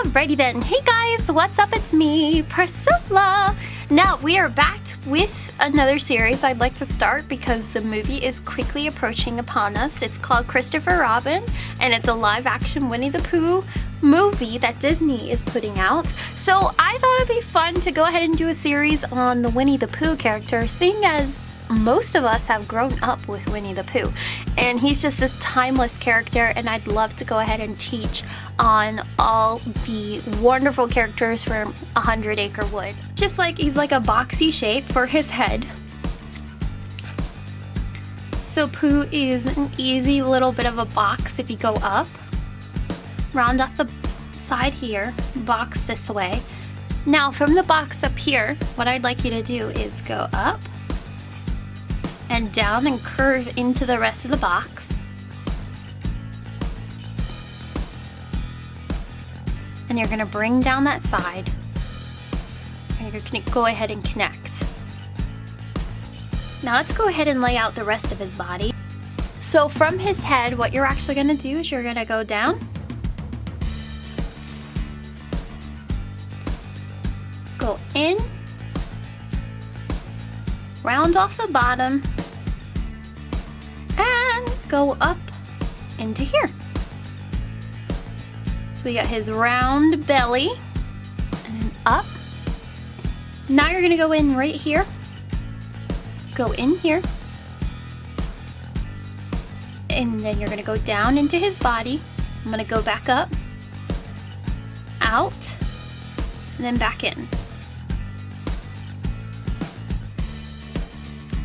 Alrighty then, hey guys, what's up? It's me, Priscilla. Now we are back with another series I'd like to start because the movie is quickly approaching upon us. It's called Christopher Robin and it's a live action Winnie the Pooh movie that Disney is putting out. So I thought it'd be fun to go ahead and do a series on the Winnie the Pooh character, seeing as most of us have grown up with Winnie the Pooh and he's just this timeless character and I'd love to go ahead and teach on all the wonderful characters from Hundred Acre Wood. Just like he's like a boxy shape for his head. So Pooh is an easy little bit of a box if you go up. Round off the side here, box this way. Now from the box up here, what I'd like you to do is go up and down and curve into the rest of the box. And you're gonna bring down that side and you're gonna go ahead and connect. Now let's go ahead and lay out the rest of his body. So from his head, what you're actually gonna do is you're gonna go down go in, round off the bottom, go up into here. So we got his round belly, and then up. Now you're gonna go in right here, go in here, and then you're gonna go down into his body. I'm gonna go back up, out, and then back in.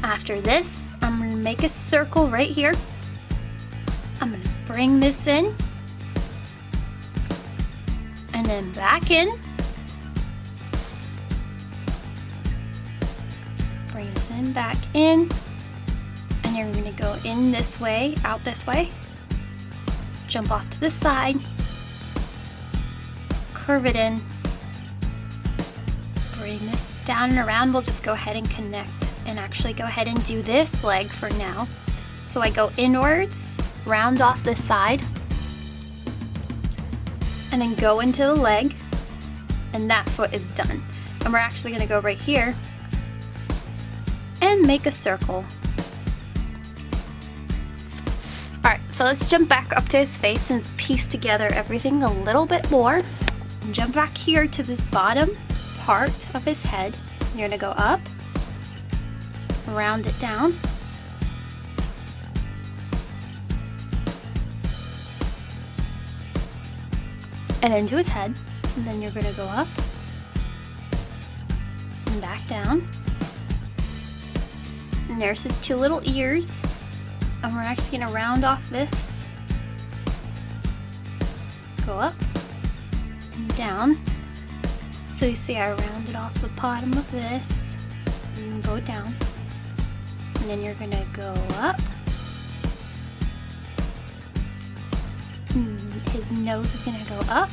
After this, I'm gonna make a circle right here. I'm gonna bring this in and then back in. Bring this in, back in. And you're gonna go in this way, out this way. Jump off to the side. Curve it in. Bring this down and around. We'll just go ahead and connect and actually go ahead and do this leg for now. So I go inwards, round off the side, and then go into the leg, and that foot is done. And we're actually gonna go right here and make a circle. Alright, so let's jump back up to his face and piece together everything a little bit more. Jump back here to this bottom part of his head. You're gonna go up, round it down. And into his head. And then you're to go up and back down. And there's his two little ears. And we're actually to round off this. Go up and down. So you see I rounded off the bottom of this and go down and then you're gonna go up. His nose is gonna go up.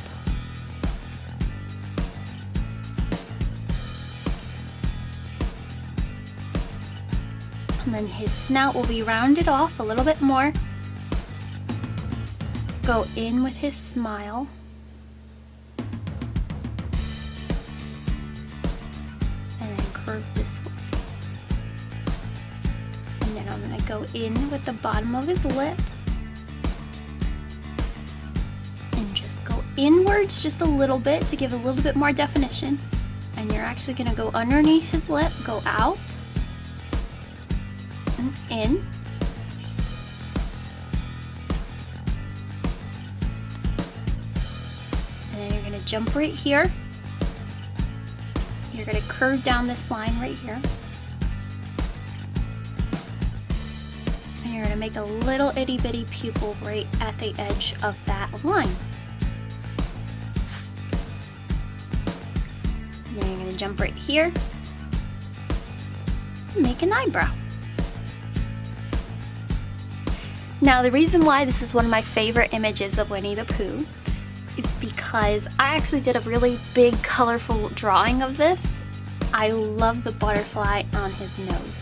And then his snout will be rounded off a little bit more. Go in with his smile. And then curve this way. And then I'm gonna go in with the bottom of his lip inwards just a little bit to give a little bit more definition. And you're actually gonna go underneath his lip, go out and in. And then you're gonna jump right here. You're gonna curve down this line right here. And you're going to make a little itty bitty pupil right at the edge of that line. Then you're to jump right here and make an eyebrow. Now the reason why this is one of my favorite images of Winnie the Pooh is because I actually did a really big colorful drawing of this. I love the butterfly on his nose.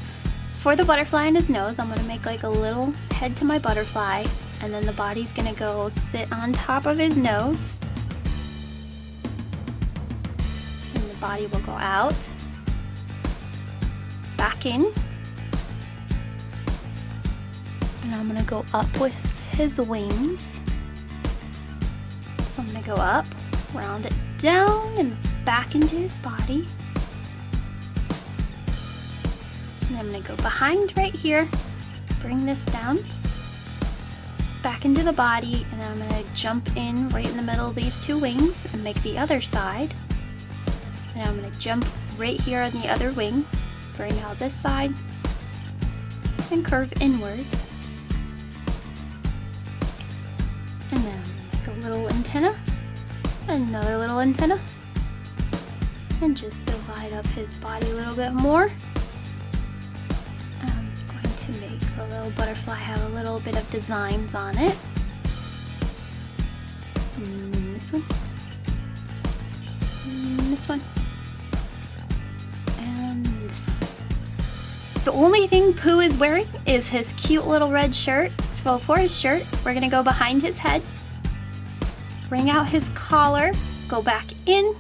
For the butterfly on his nose, I'm gonna make like a little head to my butterfly and then the body's gonna go sit on top of his nose. Body will go out, back in, and I'm gonna go up with his wings. So I'm gonna go up, round it down, and back into his body. And I'm gonna go behind right here, bring this down, back into the body, and I'm gonna jump in right in the middle of these two wings and make the other side. And I'm gonna jump right here on the other wing, bring out this side, and curve inwards. And then make a little antenna, another little antenna, and just divide up his body a little bit more. I'm going to make the little butterfly have a little bit of designs on it. And this one. And this one. The only thing Pooh is wearing is his cute little red shirt. So for his shirt, we're gonna go behind his head, bring out his collar, go back in,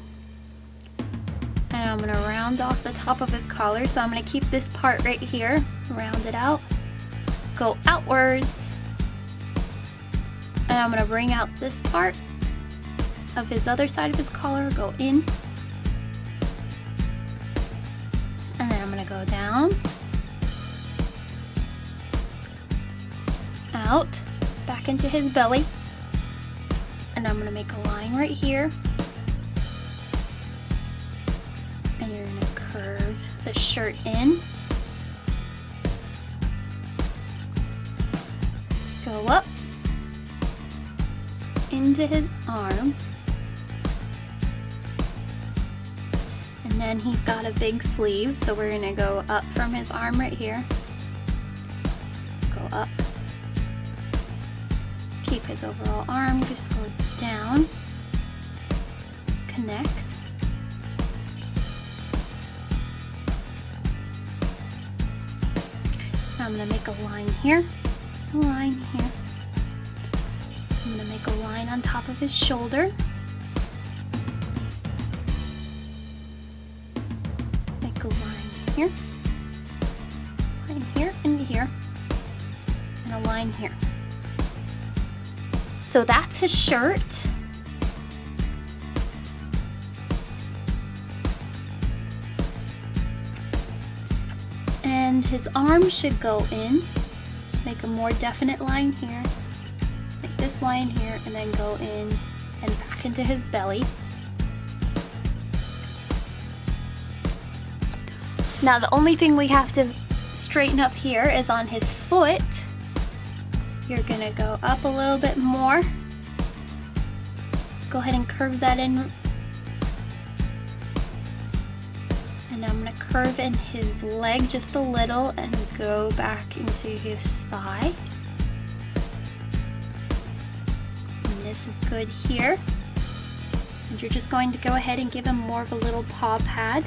and I'm gonna round off the top of his collar. So I'm gonna keep this part right here, round it out, go outwards, and I'm gonna bring out this part of his other side of his collar, go in, down, out, back into his belly, and I'm gonna make a line right here, and you're gonna curve the shirt in, go up into his arm, then he's got a big sleeve, so we're gonna go up from his arm right here, go up, keep his overall arm, just go down, connect, I'm gonna make a line here, a line here. I'm gonna make a line on top of his shoulder. Here, line here, and here, and a line here. So that's his shirt. And his arm should go in. Make a more definite line here. Make this line here and then go in and back into his belly. Now the only thing we have to straighten up here is on his foot. You're gonna go up a little bit more. Go ahead and curve that in. And I'm gonna curve in his leg just a little and go back into his thigh. And this is good here. And you're just going to go ahead and give him more of a little paw pad